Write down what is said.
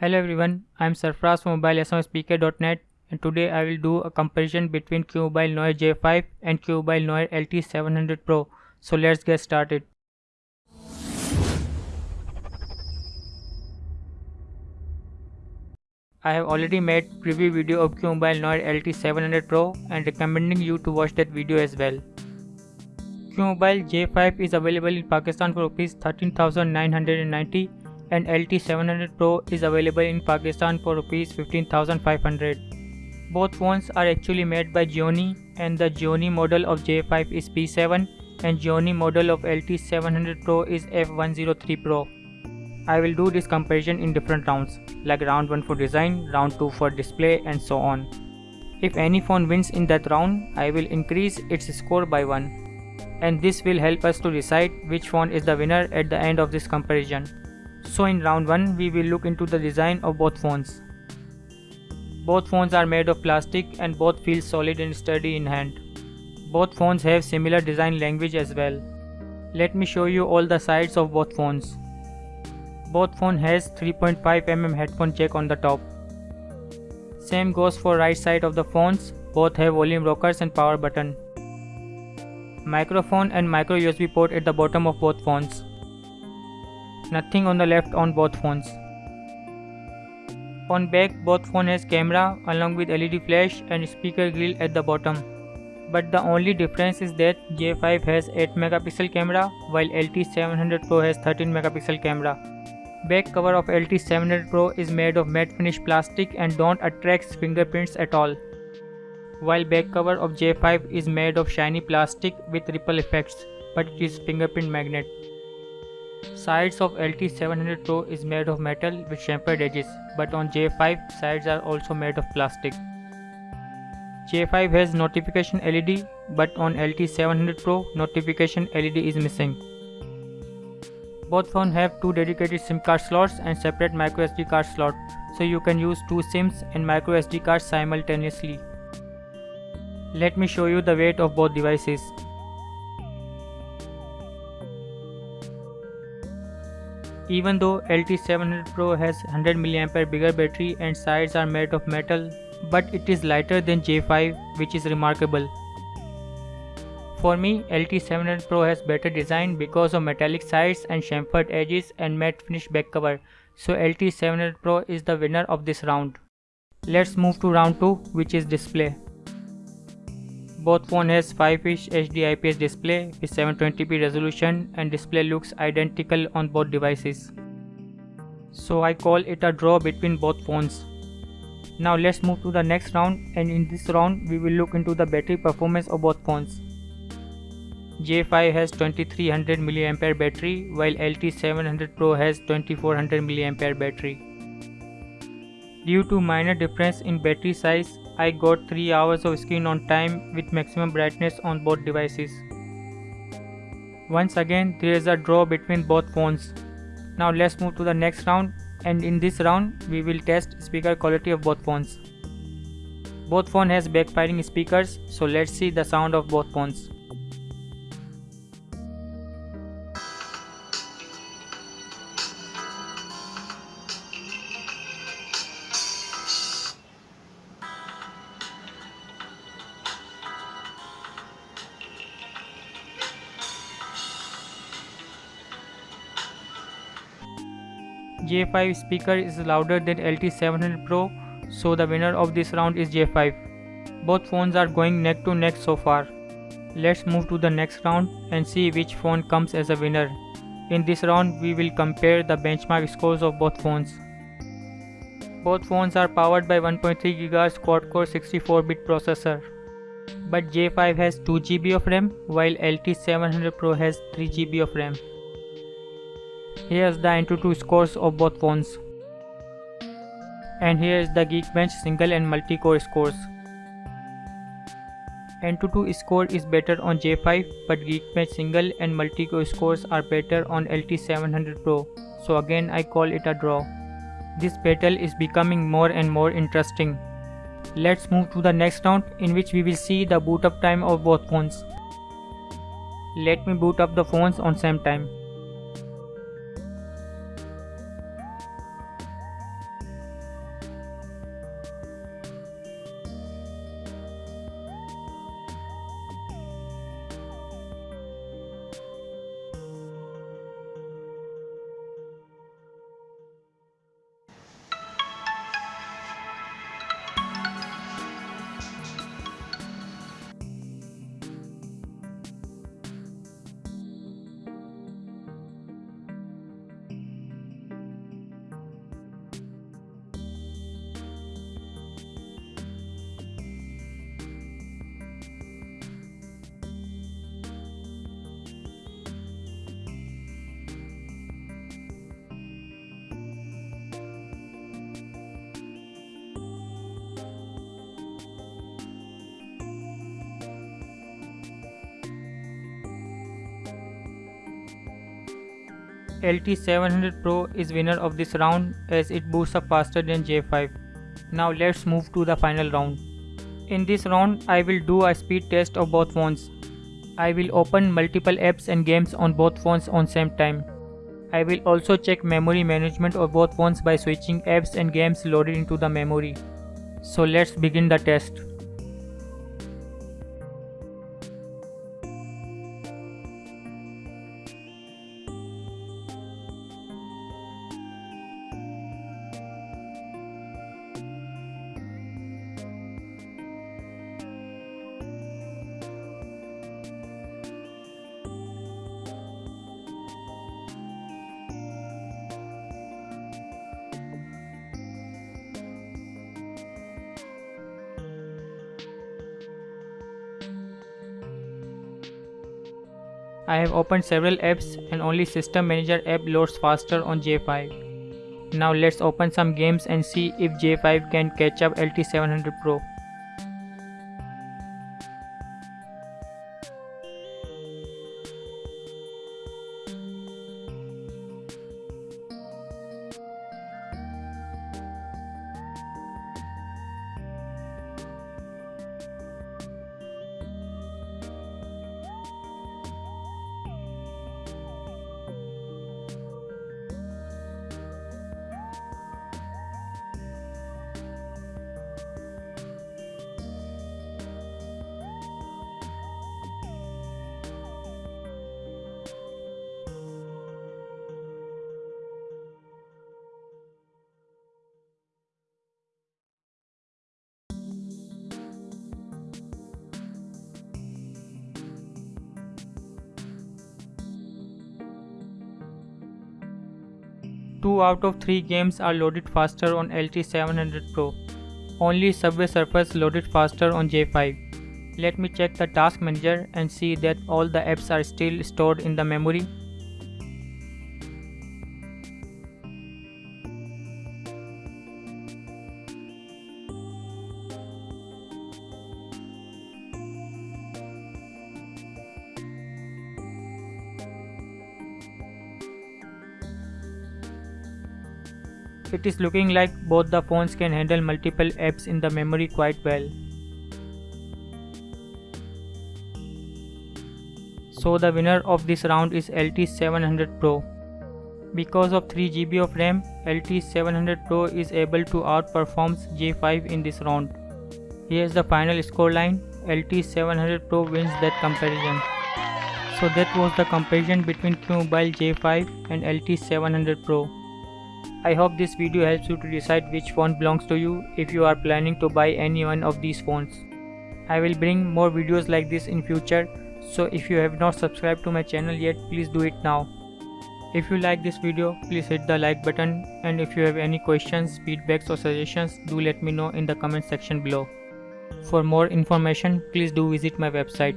Hello everyone, I am Sarfraz from mobilesmspeaker.net and today I will do a comparison between QMobile Noir J5 and QMobile Noir LT700 Pro. So let's get started. I have already made a preview video of QMobile Noir LT700 Pro and recommending you to watch that video as well. QMobile J5 is available in Pakistan for Rs 13990 and LT700 Pro is available in Pakistan for Rs 15500. Both phones are actually made by Gionee and the Gionee model of J5 is P7 and Gionee model of LT700 Pro is F103 Pro. I will do this comparison in different rounds like round 1 for design, round 2 for display and so on. If any phone wins in that round, I will increase its score by 1 and this will help us to decide which phone is the winner at the end of this comparison. So in round 1 we will look into the design of both phones. Both phones are made of plastic and both feel solid and sturdy in hand. Both phones have similar design language as well. Let me show you all the sides of both phones. Both phone has 3.5mm headphone jack on the top. Same goes for right side of the phones, both have volume rockers and power button. Microphone and micro USB port at the bottom of both phones. Nothing on the left on both phones. On back both phone has camera along with LED flash and speaker grill at the bottom. But the only difference is that J5 has 8 megapixel camera while LT700 Pro has 13 megapixel camera. Back cover of LT700 Pro is made of matte finish plastic and don't attract fingerprints at all. While back cover of J5 is made of shiny plastic with ripple effects, but it is fingerprint magnet. Sides of LT700 Pro is made of metal with chamfered edges, but on J5 sides are also made of plastic. J5 has notification LED, but on LT700 Pro notification LED is missing. Both phones have two dedicated SIM card slots and separate microSD card slot, so you can use two SIMs and microSD cards simultaneously. Let me show you the weight of both devices. Even though LT700 Pro has 100 mAh bigger battery and sides are made of metal, but it is lighter than J5 which is remarkable. For me, LT700 Pro has better design because of metallic sides and chamfered edges and matte finish back cover, so LT700 Pro is the winner of this round. Let's move to round 2 which is display. Both phone has 5-inch HD IPS display with 720p resolution and display looks identical on both devices. So I call it a draw between both phones. Now let's move to the next round and in this round we will look into the battery performance of both phones. J5 has 2300 mAh battery while LT700 Pro has 2400 mAh battery. Due to minor difference in battery size, I got 3 hours of screen on time with maximum brightness on both devices. Once again there is a draw between both phones. Now let's move to the next round and in this round we will test speaker quality of both phones. Both phone has backfiring speakers so let's see the sound of both phones. J5 speaker is louder than LT700 Pro so the winner of this round is J5. Both phones are going neck to neck so far. Let's move to the next round and see which phone comes as a winner. In this round we will compare the benchmark scores of both phones. Both phones are powered by 1.3 GHz quad-core 64-bit processor. But J5 has 2 GB of RAM while LT700 Pro has 3 GB of RAM. Here's the Antutu scores of both phones. And here is the Geekbench single and multi-core scores. Antutu score is better on J5 but Geekbench single and multi-core scores are better on LT700 Pro. So again I call it a draw. This battle is becoming more and more interesting. Let's move to the next round in which we will see the boot up time of both phones. Let me boot up the phones on same time. LT700 Pro is winner of this round as it boosts up faster than J5. Now let's move to the final round. In this round, I will do a speed test of both phones. I will open multiple apps and games on both phones on same time. I will also check memory management of both phones by switching apps and games loaded into the memory. So let's begin the test. I have opened several apps and only System Manager app loads faster on J5. Now let's open some games and see if J5 can catch up LT700 Pro. Two out of three games are loaded faster on LT700 Pro. Only Subway Surfers loaded faster on J5. Let me check the task manager and see that all the apps are still stored in the memory It is looking like both the phones can handle multiple apps in the memory quite well. So the winner of this round is LT700 Pro. Because of 3GB of RAM, LT700 Pro is able to outperform J5 in this round. Here's the final score line. LT700 Pro wins that comparison. So that was the comparison between QMobile J5 and LT700 Pro. I hope this video helps you to decide which phone belongs to you if you are planning to buy any one of these phones. I will bring more videos like this in future so if you have not subscribed to my channel yet please do it now. If you like this video please hit the like button and if you have any questions, feedbacks or suggestions do let me know in the comment section below. For more information please do visit my website.